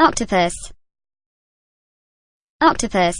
octopus. Octopus.